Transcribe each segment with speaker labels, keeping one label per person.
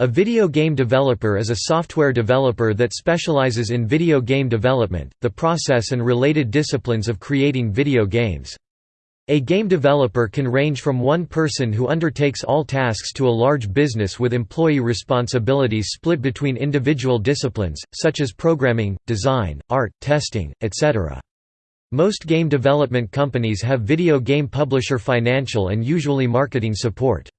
Speaker 1: A video game developer is a software developer that specializes in video game development, the process and related disciplines of creating video games. A game developer can range from one person who undertakes all tasks to a large business with employee responsibilities split between individual disciplines, such as programming, design, art, testing, etc. Most game development companies have video game publisher financial and usually marketing support.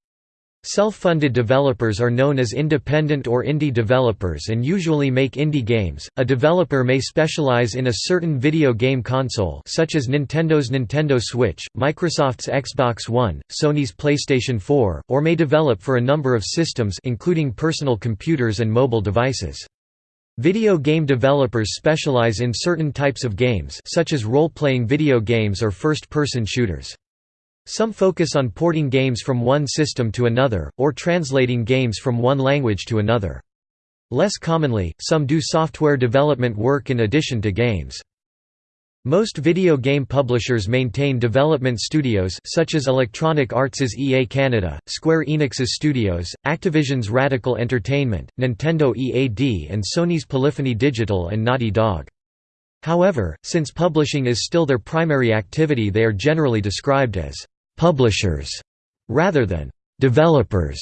Speaker 1: Self-funded developers are known as independent or indie developers and usually make indie games. A developer may specialize in a certain video game console such as Nintendo's Nintendo Switch, Microsoft's Xbox One, Sony's PlayStation 4, or may develop for a number of systems including personal computers and mobile devices. Video game developers specialize in certain types of games such as role-playing video games or first-person shooters. Some focus on porting games from one system to another, or translating games from one language to another. Less commonly, some do software development work in addition to games. Most video game publishers maintain development studios such as Electronic Arts' EA Canada, Square Enix's Studios, Activision's Radical Entertainment, Nintendo EAD and Sony's Polyphony Digital and Naughty Dog. However, since publishing is still their primary activity they are generally described as publishers rather than developers.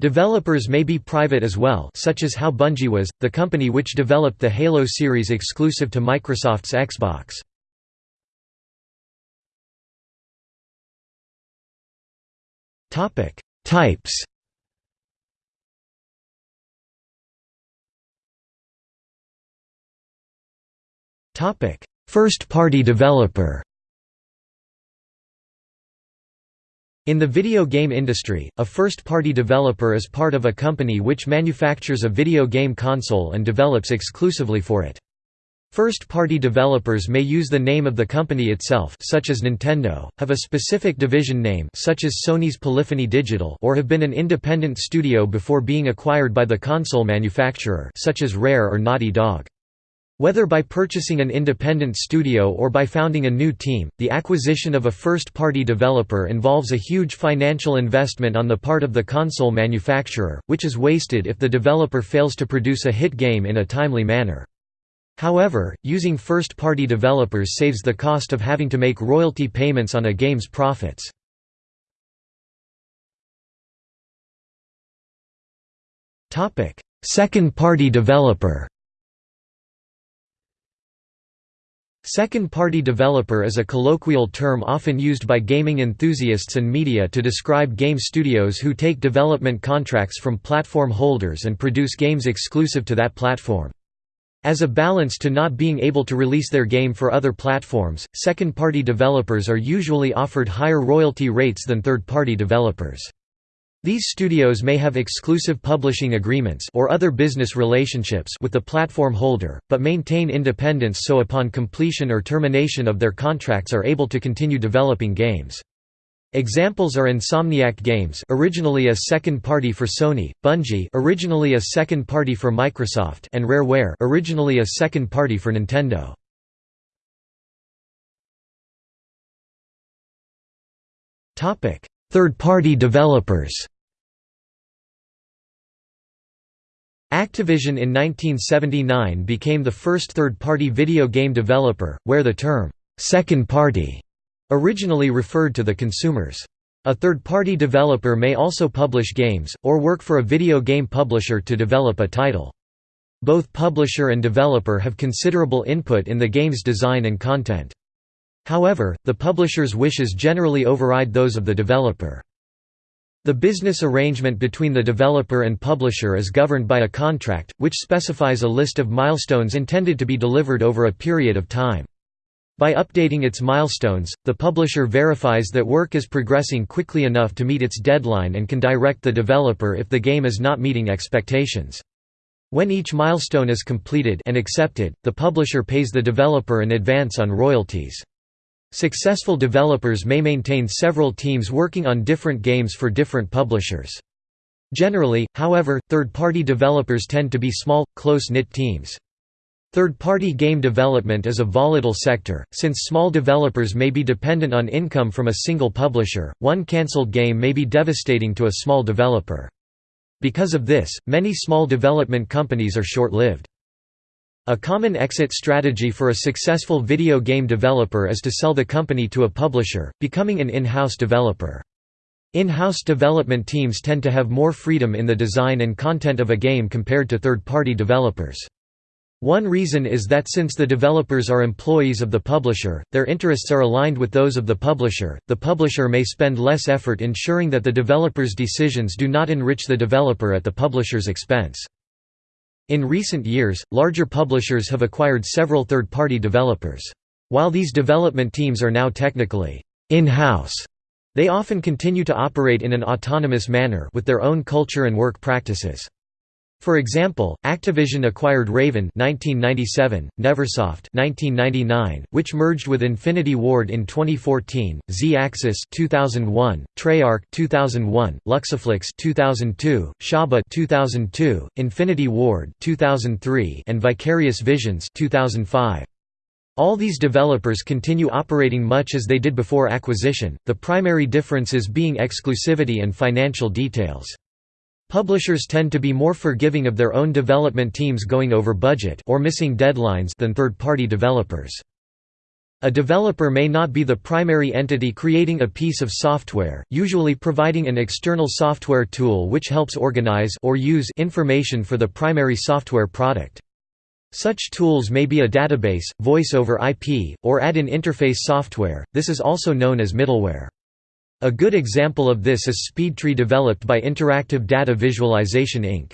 Speaker 1: Developers may be private as well such as how Bungie was, the company which developed the Halo series exclusive to Microsoft's Xbox. Types First-party developer In the video game industry, a first-party developer is part of a company which manufactures a video game console and develops exclusively for it. First-party developers may use the name of the company itself such as Nintendo, have a specific division name such as Sony's Polyphony Digital or have been an independent studio before being acquired by the console manufacturer such as Rare or Naughty Dog. Whether by purchasing an independent studio or by founding a new team, the acquisition of a first-party developer involves a huge financial investment on the part of the console manufacturer, which is wasted if the developer fails to produce a hit game in a timely manner. However, using first-party developers saves the cost of having to make royalty payments on a game's profits. Second-party developer Second-party developer is a colloquial term often used by gaming enthusiasts and media to describe game studios who take development contracts from platform holders and produce games exclusive to that platform. As a balance to not being able to release their game for other platforms, second-party developers are usually offered higher royalty rates than third-party developers. These studios may have exclusive publishing agreements or other business relationships with the platform holder, but maintain independence so upon completion or termination of their contracts are able to continue developing games. Examples are Insomniac Games, originally a second party for Sony, Bungie, originally a second party for Microsoft, and Rareware, originally a second party for Nintendo. Topic: Third-party developers Activision in 1979 became the first third-party video game developer, where the term, second party, originally referred to the consumers. A third-party developer may also publish games, or work for a video game publisher to develop a title. Both publisher and developer have considerable input in the game's design and content. However, the publisher's wishes generally override those of the developer. The business arrangement between the developer and publisher is governed by a contract, which specifies a list of milestones intended to be delivered over a period of time. By updating its milestones, the publisher verifies that work is progressing quickly enough to meet its deadline and can direct the developer if the game is not meeting expectations. When each milestone is completed and accepted, the publisher pays the developer an advance on royalties. Successful developers may maintain several teams working on different games for different publishers. Generally, however, third-party developers tend to be small, close-knit teams. Third-party game development is a volatile sector, since small developers may be dependent on income from a single publisher, one cancelled game may be devastating to a small developer. Because of this, many small development companies are short-lived. A common exit strategy for a successful video game developer is to sell the company to a publisher, becoming an in-house developer. In-house development teams tend to have more freedom in the design and content of a game compared to third-party developers. One reason is that since the developers are employees of the publisher, their interests are aligned with those of the publisher. The publisher may spend less effort ensuring that the developer's decisions do not enrich the developer at the publisher's expense. In recent years, larger publishers have acquired several third-party developers. While these development teams are now technically in-house, they often continue to operate in an autonomous manner with their own culture and work practices. For example, Activision acquired Raven 1997, Neversoft 1999, which merged with Infinity Ward in 2014, Z-Axis 2001, Treyarch 2001, Luxoflux 2002, Shaba 2002, Infinity Ward 2003, and Vicarious Visions 2005. All these developers continue operating much as they did before acquisition, the primary differences being exclusivity and financial details. Publishers tend to be more forgiving of their own development teams going over budget or missing deadlines than third-party developers. A developer may not be the primary entity creating a piece of software, usually providing an external software tool which helps organize or use information for the primary software product. Such tools may be a database, voice over IP, or add-in interface software, this is also known as middleware. A good example of this is SpeedTree developed by Interactive Data Visualization Inc.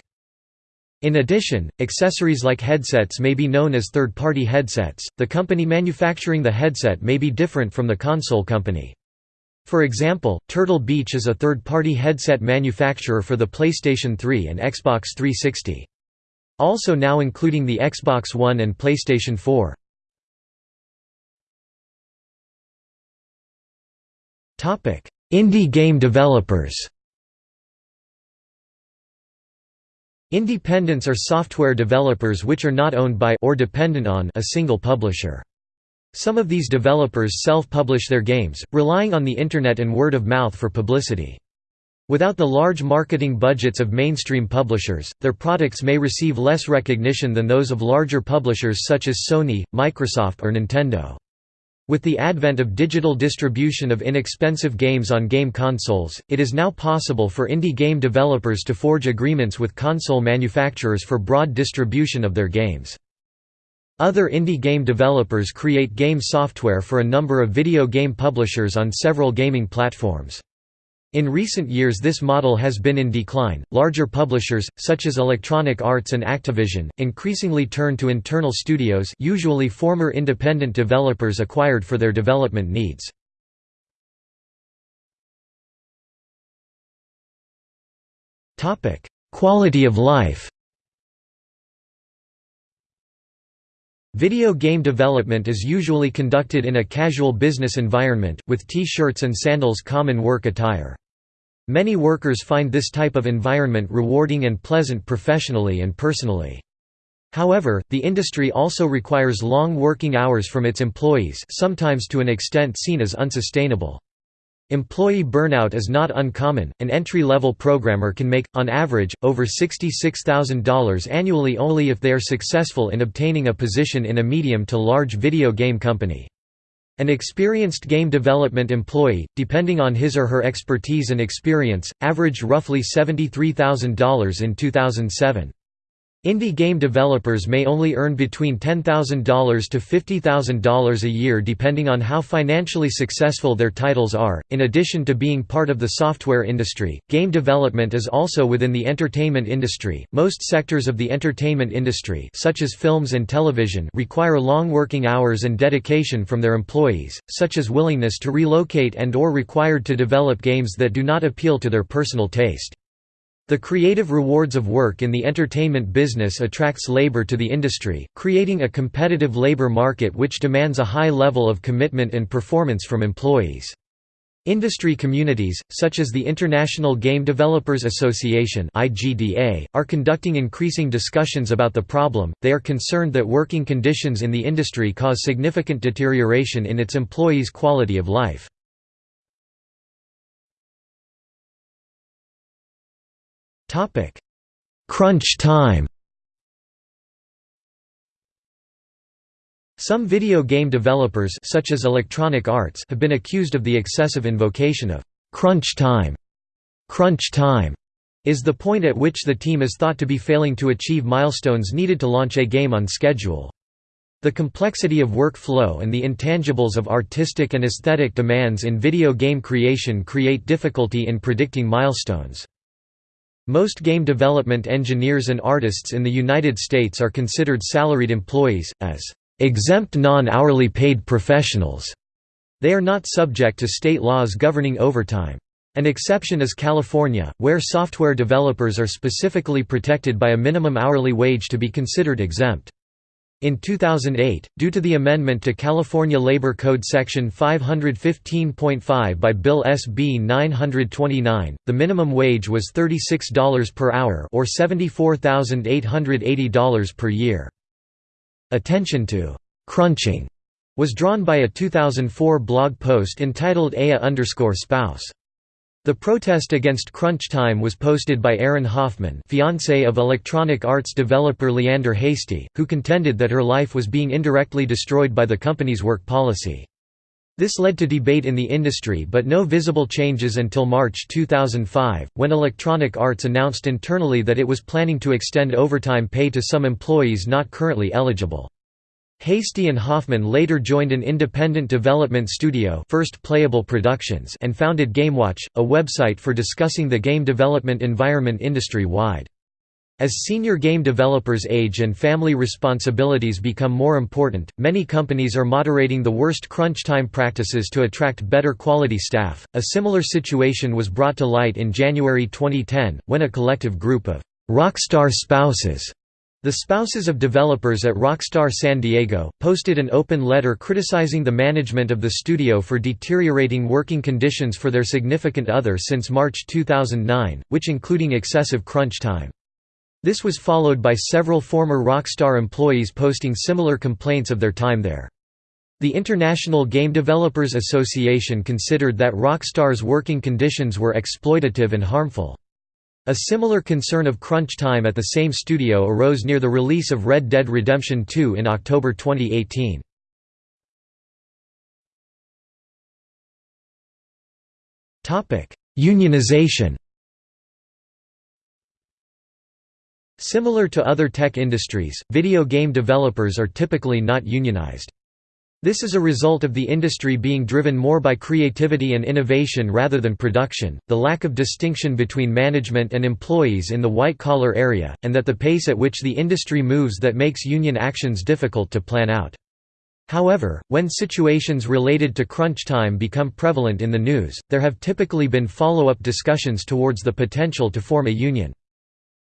Speaker 1: In addition, accessories like headsets may be known as third-party headsets, the company manufacturing the headset may be different from the console company. For example, Turtle Beach is a third-party headset manufacturer for the PlayStation 3 and Xbox 360. Also now including the Xbox One and PlayStation 4. Indie game developers Independents are software developers which are not owned by or dependent on a single publisher. Some of these developers self-publish their games, relying on the Internet and word of mouth for publicity. Without the large marketing budgets of mainstream publishers, their products may receive less recognition than those of larger publishers such as Sony, Microsoft or Nintendo. With the advent of digital distribution of inexpensive games on game consoles, it is now possible for indie game developers to forge agreements with console manufacturers for broad distribution of their games. Other indie game developers create game software for a number of video game publishers on several gaming platforms. In recent years this model has been in decline. Larger publishers, such as Electronic Arts and Activision, increasingly turn to internal studios usually former independent developers acquired for their development needs. Topic: Quality of life Video game development is usually conducted in a casual business environment, with T-shirts and sandals common work attire. Many workers find this type of environment rewarding and pleasant professionally and personally. However, the industry also requires long working hours from its employees sometimes to an extent seen as unsustainable. Employee burnout is not uncommon. An entry level programmer can make, on average, over $66,000 annually only if they are successful in obtaining a position in a medium to large video game company. An experienced game development employee, depending on his or her expertise and experience, averaged roughly $73,000 in 2007. Indie game developers may only earn between $10,000 to $50,000 a year depending on how financially successful their titles are. In addition to being part of the software industry, game development is also within the entertainment industry. Most sectors of the entertainment industry, such as films and television, require long working hours and dedication from their employees, such as willingness to relocate and or required to develop games that do not appeal to their personal taste. The creative rewards of work in the entertainment business attracts labor to the industry, creating a competitive labor market which demands a high level of commitment and performance from employees. Industry communities, such as the International Game Developers Association are conducting increasing discussions about the problem, they are concerned that working conditions in the industry cause significant deterioration in its employees' quality of life. Topic: crunch time. Some video game developers such as Electronic Arts have been accused of the excessive invocation of crunch time. Crunch time is the point at which the team is thought to be failing to achieve milestones needed to launch a game on schedule. The complexity of workflow and the intangibles of artistic and aesthetic demands in video game creation create difficulty in predicting milestones. Most game development engineers and artists in the United States are considered salaried employees, as exempt non-hourly paid professionals. They are not subject to state laws governing overtime. An exception is California, where software developers are specifically protected by a minimum hourly wage to be considered exempt. In 2008, due to the amendment to California Labor Code Section 515.5 by Bill SB 929, the minimum wage was $36 per hour or $74,880 per year. Attention to «crunching» was drawn by a 2004 blog post entitled EA Spouse. The protest against crunch time was posted by Erin Hoffman fiancé of Electronic Arts developer Leander Hasty, who contended that her life was being indirectly destroyed by the company's work policy. This led to debate in the industry but no visible changes until March 2005, when Electronic Arts announced internally that it was planning to extend overtime pay to some employees not currently eligible. Hasty and Hoffman later joined an independent development studio First Playable Productions and founded GameWatch, a website for discussing the game development environment industry-wide. As senior game developers age and family responsibilities become more important, many companies are moderating the worst crunch time practices to attract better quality staff. A similar situation was brought to light in January 2010, when a collective group of rockstar spouses the spouses of developers at Rockstar San Diego, posted an open letter criticizing the management of the studio for deteriorating working conditions for their significant other since March 2009, which including excessive crunch time. This was followed by several former Rockstar employees posting similar complaints of their time there. The International Game Developers Association considered that Rockstar's working conditions were exploitative and harmful. A similar concern of crunch time at the same studio arose near the release of Red Dead Redemption 2 in October 2018. Unionization Similar to other tech industries, video game developers are typically not unionized. This is a result of the industry being driven more by creativity and innovation rather than production, the lack of distinction between management and employees in the white-collar area, and that the pace at which the industry moves that makes union actions difficult to plan out. However, when situations related to crunch time become prevalent in the news, there have typically been follow-up discussions towards the potential to form a union.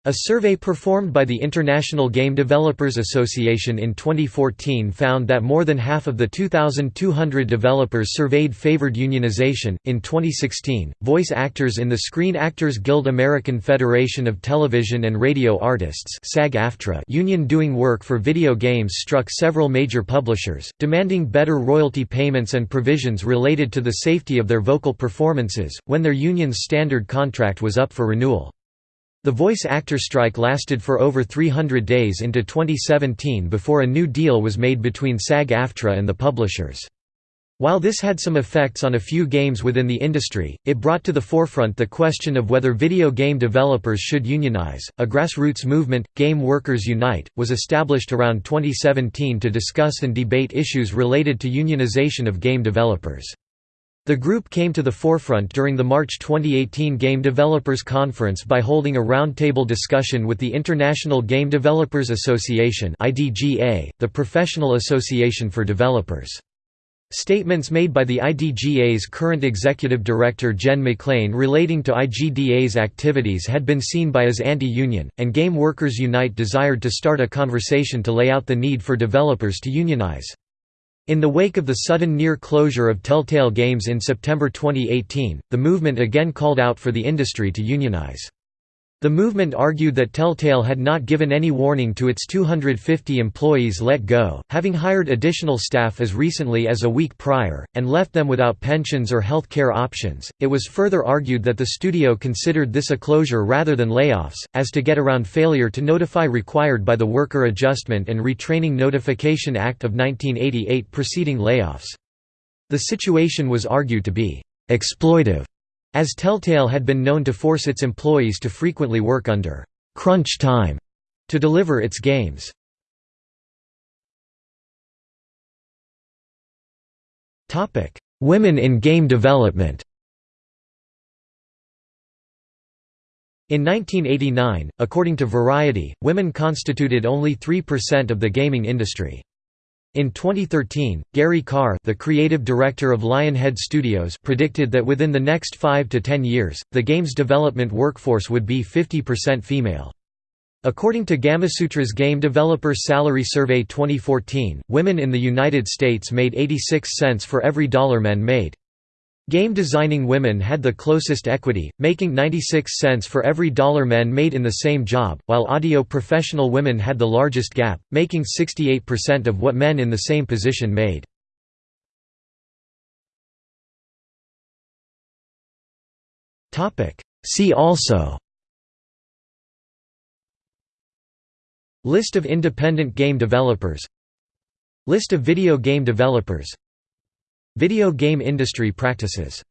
Speaker 1: A survey performed by the International Game Developers Association in 2014 found that more than half of the 2,200 developers surveyed favored unionization. In 2016, voice actors in the Screen Actors Guild American Federation of Television and Radio Artists union doing work for video games struck several major publishers, demanding better royalty payments and provisions related to the safety of their vocal performances, when their union's standard contract was up for renewal. The voice actor strike lasted for over 300 days into 2017 before a new deal was made between SAG-AFTRA and the publishers. While this had some effects on a few games within the industry, it brought to the forefront the question of whether video game developers should unionize. A grassroots movement, Game Workers Unite, was established around 2017 to discuss and debate issues related to unionization of game developers. The group came to the forefront during the March 2018 Game Developers Conference by holding a roundtable discussion with the International Game Developers Association the professional association for developers. Statements made by the IDGA's current executive director Jen MacLean relating to IGDA's activities had been seen by as anti-union, and Game Workers Unite desired to start a conversation to lay out the need for developers to unionize. In the wake of the sudden near closure of Telltale Games in September 2018, the movement again called out for the industry to unionize. The movement argued that Telltale had not given any warning to its 250 employees let go, having hired additional staff as recently as a week prior, and left them without pensions or health care options. It was further argued that the studio considered this a closure rather than layoffs, as to get around failure to notify required by the Worker Adjustment and Retraining Notification Act of 1988 preceding layoffs. The situation was argued to be exploitive as Telltale had been known to force its employees to frequently work under «crunch time» to deliver its games. Women in game development In 1989, according to Variety, women constituted only 3% of the gaming industry. In 2013, Gary Carr the creative director of Lionhead Studios predicted that within the next 5 to 10 years, the game's development workforce would be 50% female. According to Gamasutra's Game Developer Salary Survey 2014, women in the United States made 86 cents for every dollar men made. Game designing women had the closest equity, making 96 cents for every dollar men made in the same job, while audio professional women had the largest gap, making 68% of what men in the same position made. See also List of independent game developers List of video game developers Video game industry practices